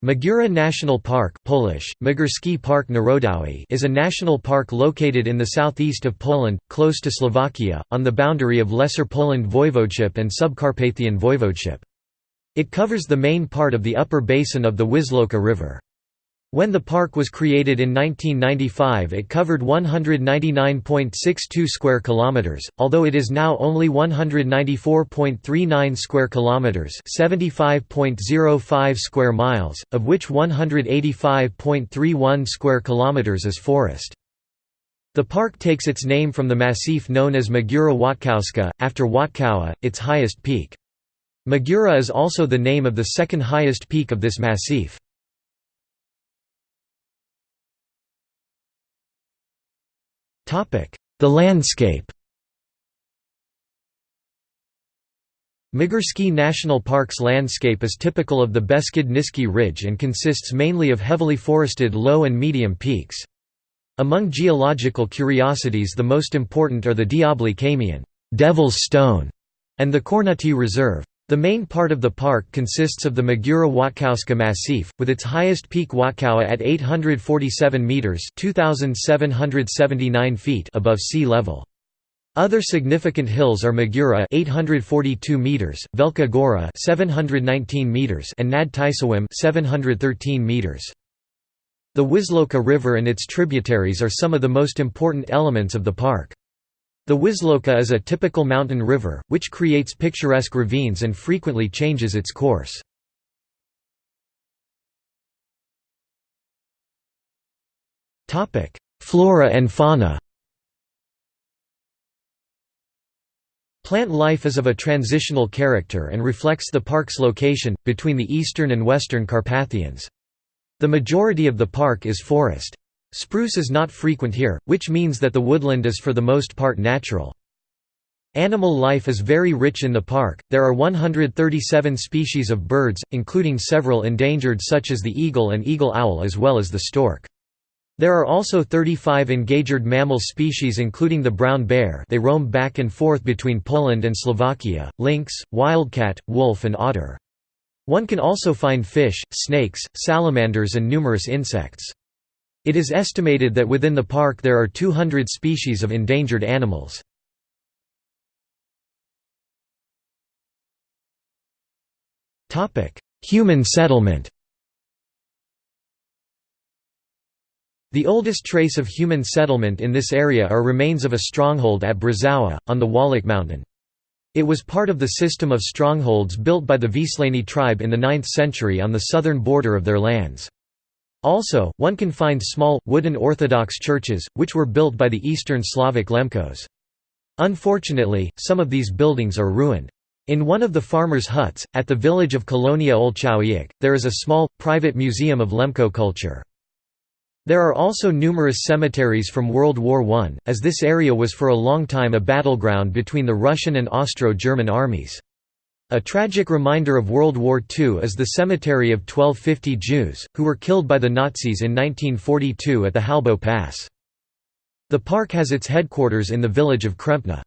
Magura National Park Polish, Park Narodowy is a national park located in the southeast of Poland, close to Slovakia, on the boundary of Lesser Poland Voivodeship and Subcarpathian Voivodeship. It covers the main part of the upper basin of the Wisłoka River. When the park was created in 1995 it covered 199.62 square kilometers, although it is now only 194.39 square kilometers, 75.05 square miles, of which 185.31 square kilometers is forest. The park takes its name from the massif known as Magura Wątkowska, after Wątkowa, its highest peak. Magura is also the name of the second highest peak of this massif. The landscape Magurski National Park's landscape is typical of the Beskid-Niski Ridge and consists mainly of heavily forested low and medium peaks. Among geological curiosities the most important are the Diabli Kamień Devil's Stone", and the Kornuty Reserve. The main part of the park consists of the Magura Wątkowska Massif, with its highest peak Wątkowa at 847 metres 2,779 feet above sea level. Other significant hills are Magura 842 meters, Wielka Góra 719 meters and Nad Tisowim 713 meters. The Wisłoka River and its tributaries are some of the most important elements of the park. The Wisłoka is a typical mountain river, which creates picturesque ravines and frequently changes its course. Flora and fauna Plant life is of a transitional character and reflects the park's location, between the eastern and western Carpathians. The majority of the park is forest. Spruce is not frequent here, which means that the woodland is for the most part natural. Animal life is very rich in the park, there are 137 species of birds, including several endangered such as the eagle and eagle owl as well as the stork. There are also 35 endangered mammal species including the brown bear they roam back and forth between Poland and Slovakia, lynx, wildcat, wolf and otter. One can also find fish, snakes, salamanders and numerous insects. It is estimated that within the park there are 200 species of endangered animals. Human settlement The oldest trace of human settlement in this area are remains of a stronghold at Brzowa, on the Wałek mountain. It was part of the system of strongholds built by the Wiślani tribe in the 9th century on the southern border of their lands. Also, one can find small, wooden Orthodox churches, which were built by the Eastern Slavic Lemkos. Unfortunately, some of these buildings are ruined. In one of the farmers' huts, at the village of Kolonia Olchowiec, there is a small, private museum of Lemko culture. There are also numerous cemeteries from World War I, as this area was for a long time a battleground between the Russian and Austro-German armies. A tragic reminder of World War II is the cemetery of 1250 Jews, who were killed by the Nazis in 1942 at the Hałbów Pass. The park has its headquarters in the village of Krempna.